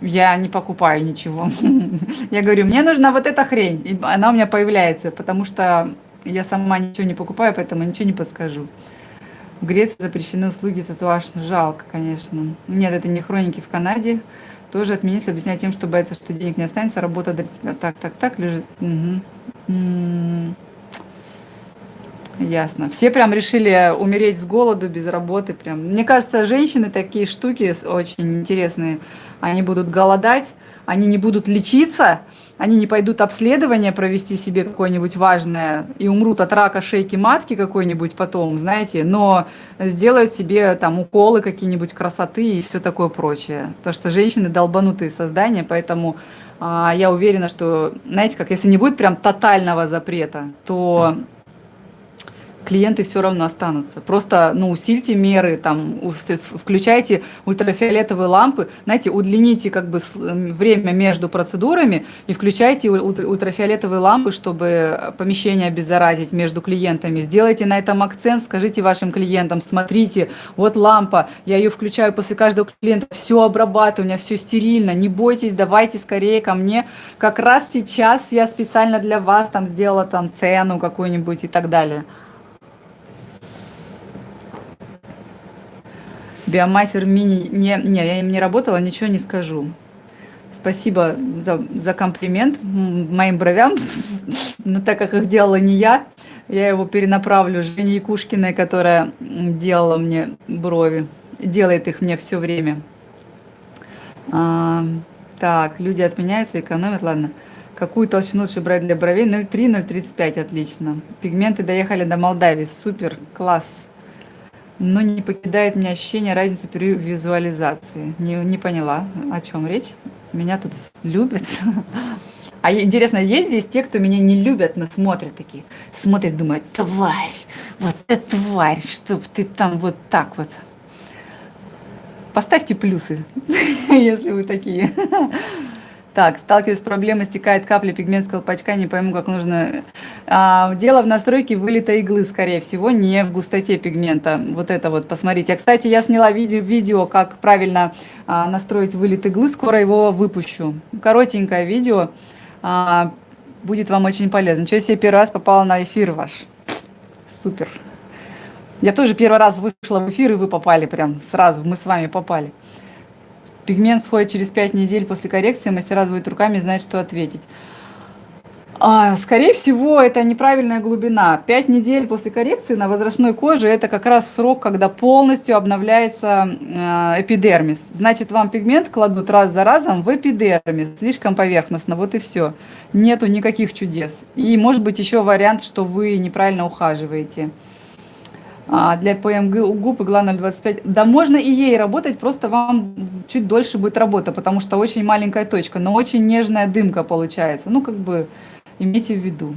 я не покупаю ничего. Я говорю, мне нужна вот эта хрень, и она у меня появляется, потому что я сама ничего не покупаю, поэтому ничего не подскажу. В Греции запрещены услуги татуаж. Жалко, конечно. Нет, это не хроники в Канаде. Тоже отменить, объяснять тем, что боятся, что денег не останется, работа для тебя. Так, так, так, лежит. Угу. Ясно. Все прям решили умереть с голоду, без работы. Прям. Мне кажется, женщины такие штуки очень интересные. Они будут голодать, они не будут лечиться, они не пойдут обследование провести себе какое-нибудь важное и умрут от рака шейки матки какой-нибудь потом, знаете, но сделают себе там уколы какие-нибудь красоты и все такое прочее. Потому что женщины долбанутые создания, поэтому а, я уверена, что, знаете, как если не будет прям тотального запрета, то клиенты все равно останутся. Просто ну, усильте меры, там, включайте ультрафиолетовые лампы, знаете, удлините как бы время между процедурами и включайте ультрафиолетовые лампы, чтобы помещение обеззаразить между клиентами. Сделайте на этом акцент, скажите вашим клиентам, смотрите, вот лампа, я ее включаю после каждого клиента, все обрабатываю, у меня все стерильно, не бойтесь, давайте скорее ко мне. Как раз сейчас я специально для вас там сделала там цену какую-нибудь и так далее. Биомастер мини... Не, не, я им не работала, ничего не скажу. Спасибо за, за комплимент моим бровям. Но так как их делала не я, я его перенаправлю Жене Якушкиной, которая делала мне брови. Делает их мне все время. А, так, люди отменяются, экономят, ладно. Какую толщину лучше брать для бровей? 0,3, 0,35, отлично. Пигменты доехали до Молдавии, супер, класс но не покидает меня ощущение разницы при визуализации. Не, не поняла, о чем речь. Меня тут любят. А интересно, есть здесь те, кто меня не любят, но смотрят такие, смотрят, думают, тварь, вот это тварь, чтоб ты там вот так вот. Поставьте плюсы, если вы такие. Так, сталкиваюсь с проблемой, стекает капля пигмент с колпачка, не пойму, как нужно. А, дело в настройке вылета иглы, скорее всего, не в густоте пигмента. Вот это вот, посмотрите. А, кстати, я сняла видео, видео как правильно а, настроить вылет иглы, скоро его выпущу. Коротенькое видео, а, будет вам очень полезно. Ничего себе, первый раз попала на эфир ваш. Супер. Я тоже первый раз вышла в эфир, и вы попали прям сразу, мы с вами попали. Пигмент сходит через 5 недель после коррекции, мастера звонят руками и знают, что ответить. А, скорее всего, это неправильная глубина. 5 недель после коррекции на возрастной коже это как раз срок, когда полностью обновляется э, эпидермис. Значит, вам пигмент кладут раз за разом в эпидермис, слишком поверхностно, вот и все. Нету никаких чудес. И может быть еще вариант, что вы неправильно ухаживаете. А, для ПМГ губ игла 0,25. Да можно и ей работать, просто вам чуть дольше будет работа, потому что очень маленькая точка, но очень нежная дымка получается. Ну, как бы имейте в виду.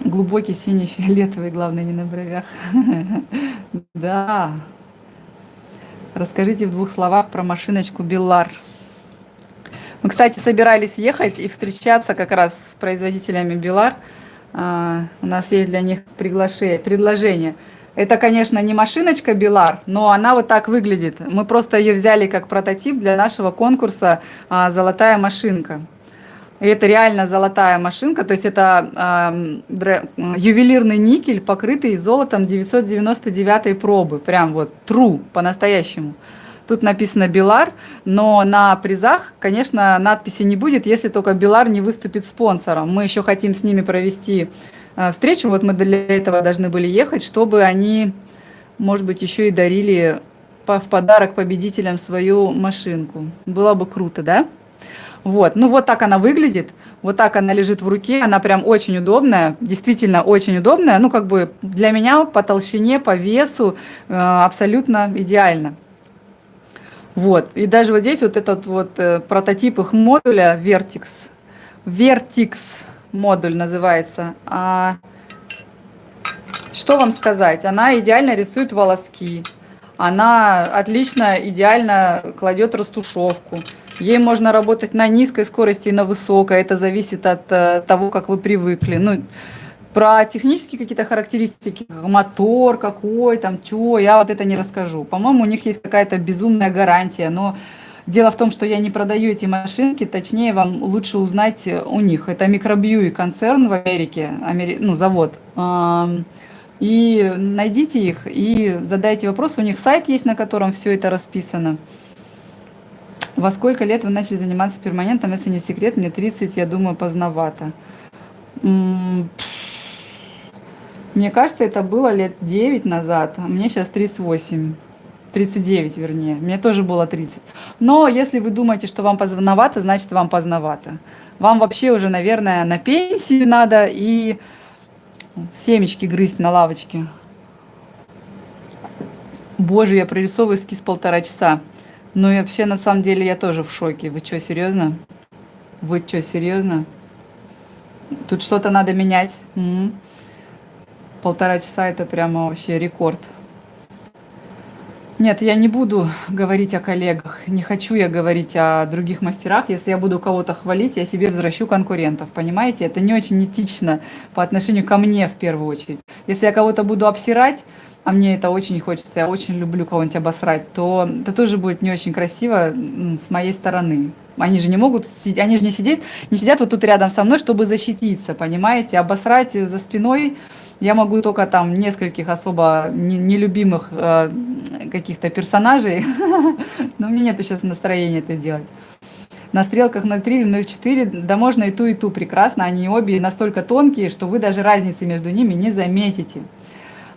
Глубокий синий фиолетовый, главное, не на бровях. Да. Расскажите в двух словах про машиночку Беллар. Мы, кстати, собирались ехать и встречаться как раз с производителями Белар. А, у нас есть для них приглашение, предложение. Это, конечно, не машиночка Белар, но она вот так выглядит. Мы просто ее взяли как прототип для нашего конкурса а, «Золотая машинка». И это реально золотая машинка, то есть это э, ювелирный никель, покрытый золотом 999 пробы, прям вот true, по-настоящему. Тут написано Белар, но на призах, конечно, надписи не будет, если только Белар не выступит спонсором. Мы еще хотим с ними провести э, встречу, вот мы для этого должны были ехать, чтобы они, может быть, еще и дарили в подарок победителям свою машинку. Было бы круто, да? Вот, ну вот так она выглядит, вот так она лежит в руке, она прям очень удобная, действительно очень удобная, ну как бы для меня по толщине, по весу э, абсолютно идеально. Вот, и даже вот здесь вот этот вот э, прототип их модуля Vertix, Vertix модуль называется. А, что вам сказать, она идеально рисует волоски, она отлично, идеально кладет растушевку. Ей можно работать на низкой скорости и на высокой. Это зависит от э, того, как вы привыкли. Ну, про технические какие-то характеристики, мотор какой, там, что, я вот это не расскажу. По-моему, у них есть какая-то безумная гарантия, но дело в том, что я не продаю эти машинки, точнее, вам лучше узнать у них. Это Microbue концерн в Америке, Амери... ну, завод. И найдите их и задайте вопрос. У них сайт есть, на котором все это расписано. Во сколько лет вы начали заниматься перманентом, если не секрет? Мне 30, я думаю, поздновато. Мне кажется, это было лет 9 назад, а мне сейчас 38. 39, вернее. Мне тоже было 30. Но если вы думаете, что вам поздновато, значит, вам поздновато. Вам вообще уже, наверное, на пенсию надо и семечки грызть на лавочке. Боже, я прорисовываю эскиз полтора часа. Ну и вообще, на самом деле, я тоже в шоке. Вы что, серьезно? Вы что, серьезно? Тут что-то надо менять. Полтора часа это прямо вообще рекорд. Нет, я не буду говорить о коллегах, не хочу я говорить о других мастерах. Если я буду кого-то хвалить, я себе возвращу конкурентов, понимаете? Это не очень этично по отношению ко мне в первую очередь. Если я кого-то буду обсирать, а мне это очень хочется, я очень люблю кого-нибудь обосрать, то это тоже будет не очень красиво с моей стороны. Они же не могут, они же не сидят, не сидят вот тут рядом со мной, чтобы защититься, понимаете? Обосрать за спиной я могу только там нескольких особо нелюбимых э, каких-то персонажей, но у меня нет сейчас настроения это делать. На стрелках 0,3 или 0,4, да можно и ту, и ту прекрасно, они обе настолько тонкие, что вы даже разницы между ними не заметите.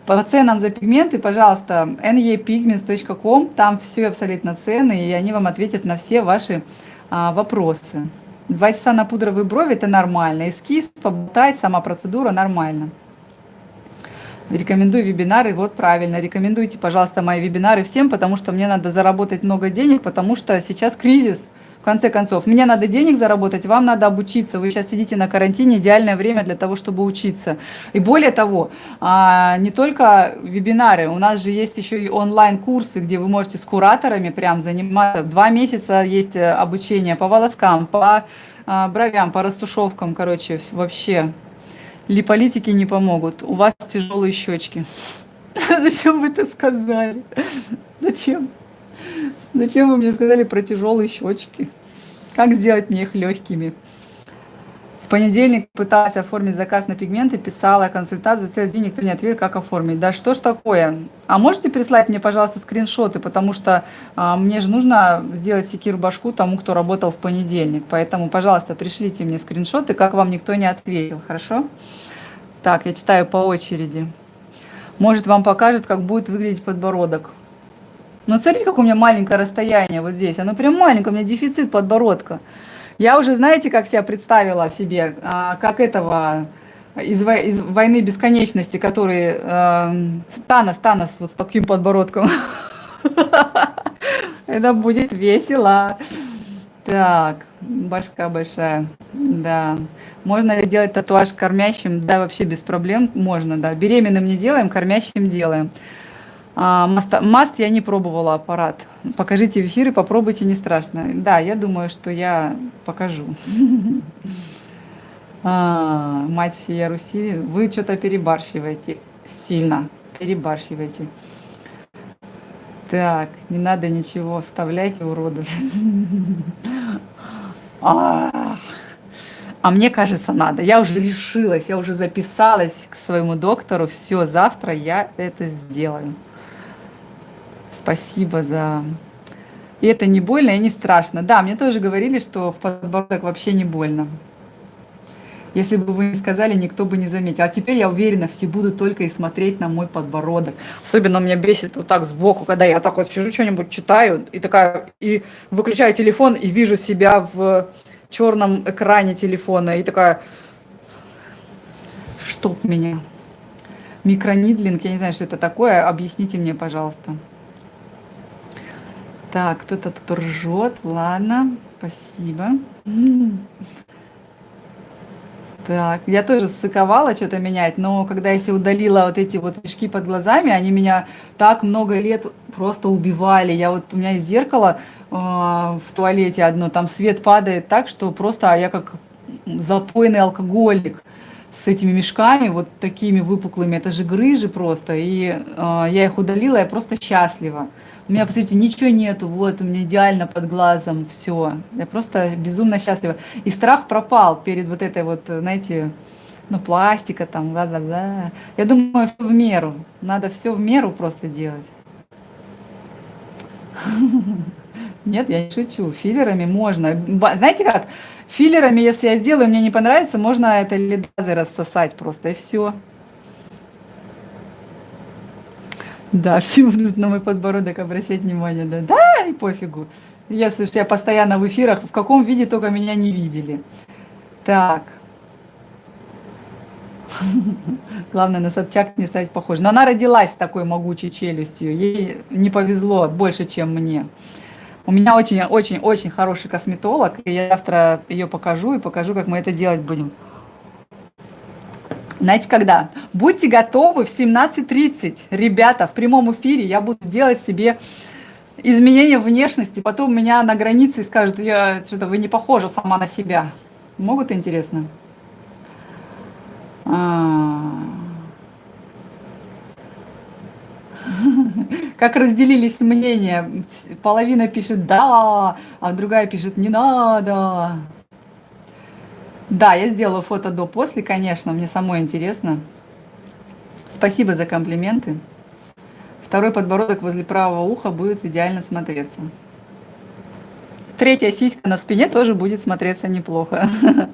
По ценам за пигменты, пожалуйста, nepigments.com, там все абсолютно цены, и они вам ответят на все ваши а, вопросы. Два часа на пудровые брови – это нормально. Эскиз, поболтать, сама процедура – нормально. Рекомендую вебинары, вот правильно, рекомендуйте, пожалуйста, мои вебинары всем, потому что мне надо заработать много денег, потому что сейчас кризис – в конце концов, мне надо денег заработать, вам надо обучиться. Вы сейчас сидите на карантине, идеальное время для того, чтобы учиться. И более того, а, не только вебинары, у нас же есть еще и онлайн-курсы, где вы можете с кураторами прям заниматься. Два месяца есть э, обучение по волоскам, по а, бровям, по растушевкам, короче, вообще. Липолитики не помогут. У вас тяжелые щечки. Зачем вы это сказали? Зачем? Зачем вы мне сказали про тяжелые щечки? Как сделать мне их легкими? Понедельник пыталась оформить заказ на пигменты, писала консультант, за целый день никто не ответил, как оформить. Да что ж такое? А можете прислать мне, пожалуйста, скриншоты, потому что а, мне же нужно сделать секир башку тому, кто работал в понедельник. Поэтому, пожалуйста, пришлите мне скриншоты, как вам никто не ответил, хорошо? Так, я читаю по очереди. Может, вам покажет, как будет выглядеть подбородок. Но смотрите, как у меня маленькое расстояние вот здесь. Оно прям маленькое, у меня дефицит подбородка. Я уже, знаете, как себя представила себе, а, как этого из, из «Войны бесконечности», который э, Танос, Танос вот с таким подбородком. Это будет весело. Так, башка большая, да. Можно ли делать татуаж кормящим? Да, вообще без проблем можно, да. Беременным не делаем, кормящим делаем. А, маст, я не пробовала аппарат. Покажите в эфире, попробуйте, не страшно. Да, я думаю, что я покажу. А, мать всея Руси, вы что-то перебарщиваете сильно, перебарщиваете. Так, не надо ничего вставлять, уродов. А, а мне кажется, надо. Я уже решилась, я уже записалась к своему доктору. Все, завтра я это сделаю. Спасибо за... И это не больно и не страшно. Да, мне тоже говорили, что в подбородок вообще не больно. Если бы вы не сказали, никто бы не заметил. А теперь я уверена, все будут только и смотреть на мой подбородок. Особенно меня бесит вот так сбоку, когда я так вот сижу, что-нибудь читаю, и такая, и выключаю телефон, и вижу себя в черном экране телефона, и такая, чтоб меня. Микронидлинг, я не знаю, что это такое, объясните мне, пожалуйста. Так, кто-то тут ржет, ладно, спасибо. Так, я тоже ссыковала что-то менять, но когда я себе удалила вот эти вот мешки под глазами, они меня так много лет просто убивали. Я вот, у меня есть зеркало э, в туалете одно, там свет падает так, что просто я как запойный алкоголик с этими мешками, вот такими выпуклыми, это же грыжи просто, и э, я их удалила, я просто счастлива. У меня, посмотрите, ничего нету, вот, у меня идеально под глазом, все. Я просто безумно счастлива. И страх пропал перед вот этой вот, знаете, ну, пластика там, да-да-да. Я думаю, все в меру. Надо все в меру просто делать. Нет, я не шучу. Филлерами можно. Знаете как? Филлерами, если я сделаю, мне не понравится, можно это лидазы рассосать просто, и все. Да, все будут на мой подбородок обращать внимание. Да, да и пофигу. Я, слушай, я постоянно в эфирах, в каком виде только меня не видели. Так. Главное, на Собчак не стать похожей. Но она родилась с такой могучей челюстью. Ей не повезло больше, чем мне. У меня очень-очень-очень хороший косметолог, и я завтра ее покажу и покажу, как мы это делать будем. Знаете, когда? Будьте готовы в 17.30. Ребята, в прямом эфире я буду делать себе изменения внешности. Потом меня на границе скажут, я что-то вы не похожа сама на себя. Могут интересно? А. Как разделились мнения. Половина пишет «да», а другая пишет «не надо». Да, я сделала фото до-после, конечно, мне самой интересно. Спасибо за комплименты. Второй подбородок возле правого уха будет идеально смотреться. Третья сиська на спине тоже будет смотреться неплохо.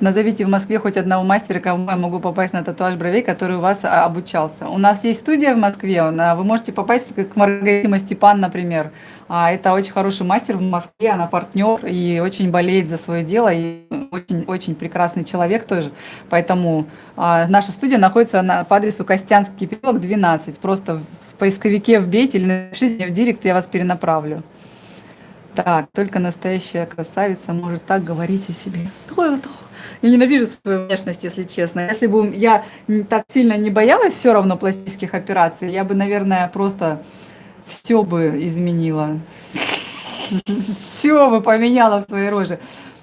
Назовите в Москве хоть одного мастера, кому я могу попасть на татуаж бровей, который у вас а, обучался. У нас есть студия в Москве, вы можете попасть к Маргарите Степан, например. А, это очень хороший мастер в Москве, она партнер и очень болеет за свое дело, и очень-очень прекрасный человек тоже. Поэтому а, наша студия находится на, по адресу Костянский переулок, 12. Просто в поисковике вбейте или напишите мне в директ, я вас перенаправлю. Так, только настоящая красавица может так говорить о себе. Я ненавижу свою внешность, если честно. Если бы я так сильно не боялась все равно пластических операций, я бы, наверное, просто все бы изменила. Все бы поменяла в своей роже.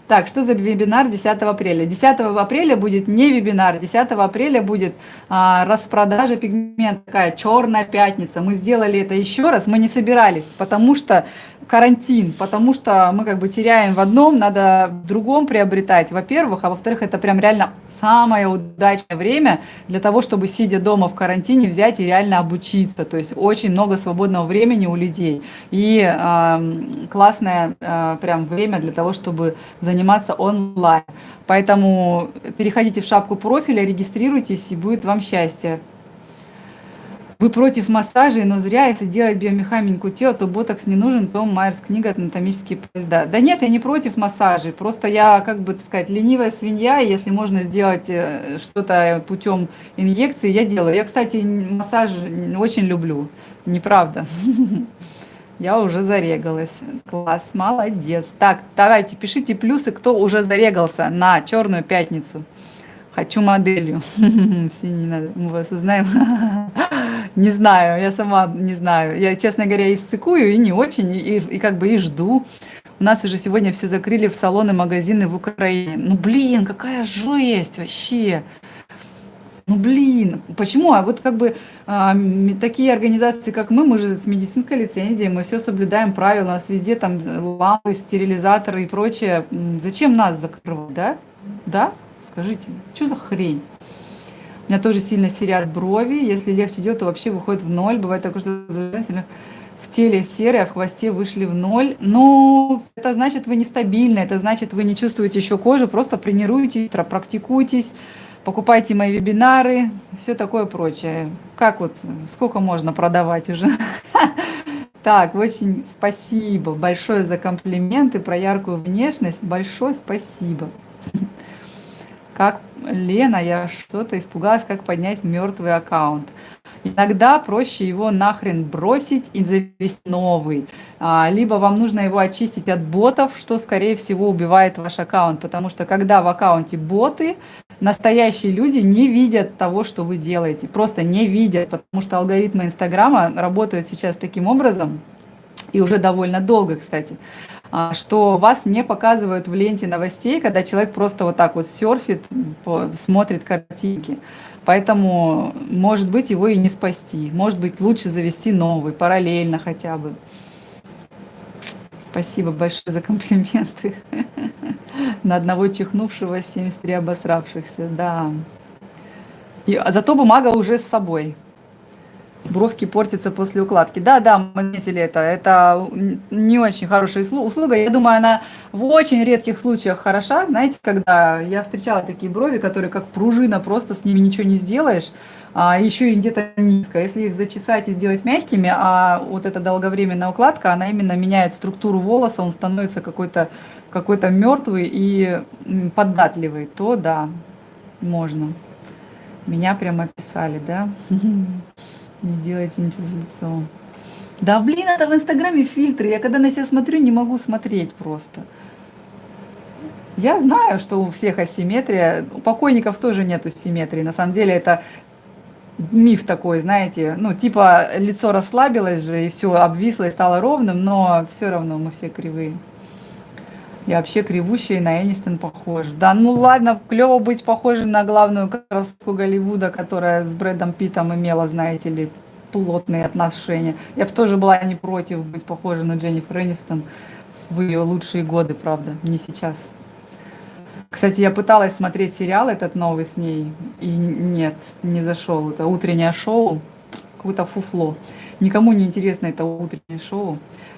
Так, что за вебинар 10 апреля? 10 апреля будет не вебинар, 10 апреля будет а, распродажа пигмента, такая черная пятница. Мы сделали это еще раз, мы не собирались, потому что карантин, потому что мы как бы теряем в одном, надо в другом приобретать, во-первых, а во-вторых, это прям реально самое удачное время для того, чтобы, сидя дома в карантине, взять и реально обучиться. То есть очень много свободного времени у людей. И э, классное э, прям время для того, чтобы заниматься онлайн. Поэтому переходите в шапку профиля, регистрируйтесь, и будет вам счастье вы против массажей, но зря, если делать биомеханику тела, то ботокс не нужен, то Майерс книга «Анатомические поезда». Да нет, я не против массажей, просто я, как бы так сказать, ленивая свинья, и если можно сделать э, что-то путем инъекции, я делаю. Я, кстати, массаж очень люблю, неправда. Я уже зарегалась. Класс, молодец. Так, давайте, пишите плюсы, кто уже зарегался на Черную пятницу. Хочу моделью. Все не надо, мы вас узнаем. Не знаю, я сама не знаю. Я, честно говоря, и ссыкую, и не очень, и, и как бы и жду. У нас уже сегодня все закрыли в салоны, магазины в Украине. Ну, блин, какая жесть вообще. Ну, блин, почему? А вот как бы а, такие организации, как мы, мы же с медицинской лицензией, мы все соблюдаем правила, у нас везде там лампы, стерилизаторы и прочее. Зачем нас закрывать, да? Да? Скажите, что за хрень? У меня тоже сильно серят брови. Если легче делать, то вообще выходит в ноль. Бывает такое, что в теле серые, а в хвосте вышли в ноль. Ну, это значит, вы нестабильны, это значит, вы не чувствуете еще кожу, просто тренируйтесь, практикуйтесь, покупайте мои вебинары, все такое прочее. Как вот, сколько можно продавать уже? Так, очень спасибо большое за комплименты про яркую внешность. Большое спасибо. Как Лена, я что-то испугалась, как поднять мертвый аккаунт. Иногда проще его нахрен бросить и завести новый. А, либо вам нужно его очистить от ботов, что, скорее всего, убивает ваш аккаунт. Потому что когда в аккаунте боты, настоящие люди не видят того, что вы делаете. Просто не видят, потому что алгоритмы Инстаграма работают сейчас таким образом, и уже довольно долго, кстати, что вас не показывают в ленте новостей, когда человек просто вот так вот серфит, смотрит картинки. Поэтому, может быть, его и не спасти. Может быть, лучше завести новый, параллельно хотя бы. Спасибо большое за комплименты. На одного чихнувшего 73 обосравшихся, да. И, а зато бумага уже с собой бровки портятся после укладки. Да, да, мы заметили это. Это не очень хорошая услуга. Я думаю, она в очень редких случаях хороша. Знаете, когда я встречала такие брови, которые как пружина, просто с ними ничего не сделаешь, а еще и где-то низко. Если их зачесать и сделать мягкими, а вот эта долговременная укладка, она именно меняет структуру волоса, он становится какой-то какой, -то, мертвый и податливый, то да, можно. Меня прямо описали, да? Не делайте ничего с лицом. Да блин, это в инстаграме фильтры. Я когда на себя смотрю, не могу смотреть просто. Я знаю, что у всех асимметрия. У покойников тоже нету симметрии. На самом деле это миф такой, знаете, ну типа лицо расслабилось же и все обвисло и стало ровным, но все равно мы все кривые. Я вообще кривущая на Энистон похожа. Да ну ладно, клево быть похожей на главную красотку Голливуда, которая с Брэдом Питом имела, знаете ли, плотные отношения. Я бы тоже была не против быть похожей на Дженнифер Энистон в ее лучшие годы, правда, не сейчас. Кстати, я пыталась смотреть сериал этот новый с ней, и нет, не зашел. Это утреннее шоу, какое-то фуфло. Никому не интересно это утреннее шоу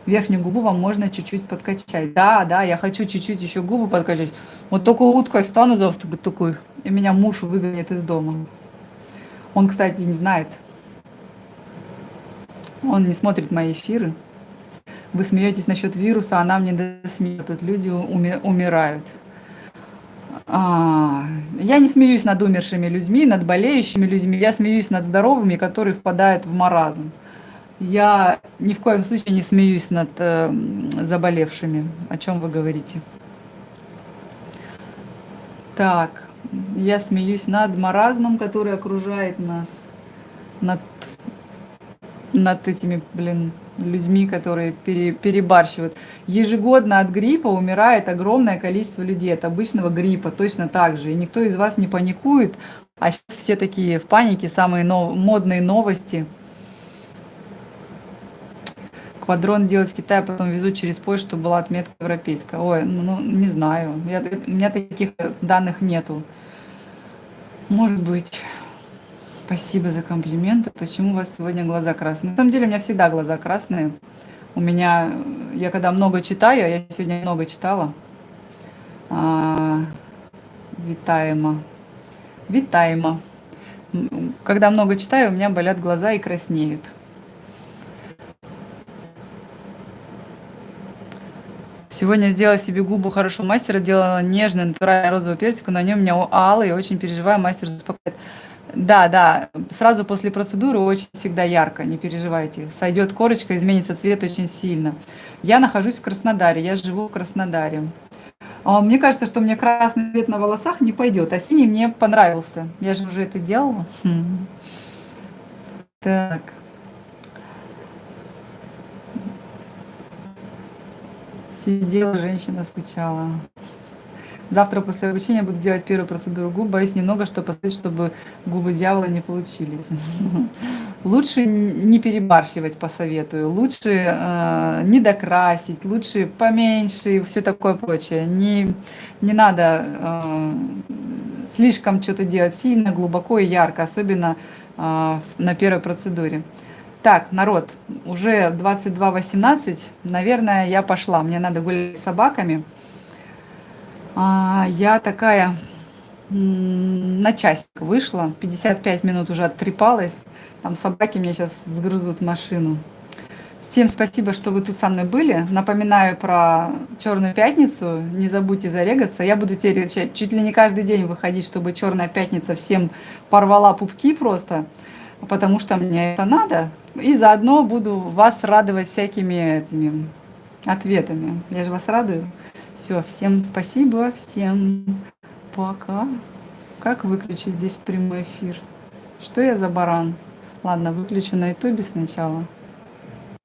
верхнюю губу вам можно чуть-чуть подкачать. Да, да, я хочу чуть-чуть еще губы подкачать. Вот только уткой стану завтра такой, и меня муж выгонит из дома. Он, кстати, не знает. Он не смотрит мои эфиры. Вы смеетесь насчет вируса, она мне смеет. Тут люди уми умирают. А, я не смеюсь над умершими людьми, над болеющими людьми. Я смеюсь над здоровыми, которые впадают в маразм. Я ни в коем случае не смеюсь над э, заболевшими. О чем вы говорите? Так, я смеюсь над маразмом, который окружает нас, над, над этими, блин, людьми, которые пере, перебарщивают. Ежегодно от гриппа умирает огромное количество людей, от обычного гриппа точно так же. И никто из вас не паникует, а сейчас все такие в панике, самые нов, модные новости – квадрон делать в Китае, потом везут через поезд, чтобы была отметка европейская. Ой, ну, ну не знаю. Я, у меня таких данных нету. Может быть. Спасибо за комплименты. Почему у вас сегодня глаза красные? На самом деле у меня всегда глаза красные. У меня, я когда много читаю, а я сегодня много читала, а, витаемо, витаемо. Когда много читаю, у меня болят глаза и краснеют. Сегодня сделала себе губы хорошо мастера, делала нежный натуральный розовый персик, на нем у меня алый, очень переживаю, мастер успокаивает. Да, да, сразу после процедуры очень всегда ярко, не переживайте. Сойдет корочка, изменится цвет очень сильно. Я нахожусь в Краснодаре, я живу в Краснодаре. А мне кажется, что мне красный цвет на волосах не пойдет, а синий мне понравился. Я же уже это делала. Хм. Так. Сидела женщина, скучала. Завтра после обучения буду делать первую процедуру губ. Боюсь немного, что последует, чтобы губы дьявола не получились. Лучше не перебарщивать, посоветую. Лучше э, не докрасить, лучше поменьше и все такое прочее. Не, не надо э, слишком что-то делать сильно, глубоко и ярко, особенно э, на первой процедуре. Так, народ, уже 22.18, наверное, я пошла. Мне надо гулять с собаками. А, я такая на часик вышла, 55 минут уже оттрепалась. Там собаки мне сейчас сгрызут машину. Всем спасибо, что вы тут со мной были. Напоминаю про Черную пятницу. Не забудьте зарегаться. Я буду теперь чуть ли не каждый день выходить, чтобы Черная пятница всем порвала пупки просто, потому что мне это надо. И заодно буду вас радовать всякими этими ответами. Я же вас радую. Все, всем спасибо, всем пока. Как выключить здесь прямой эфир? Что я за баран? Ладно, выключу на ютубе сначала.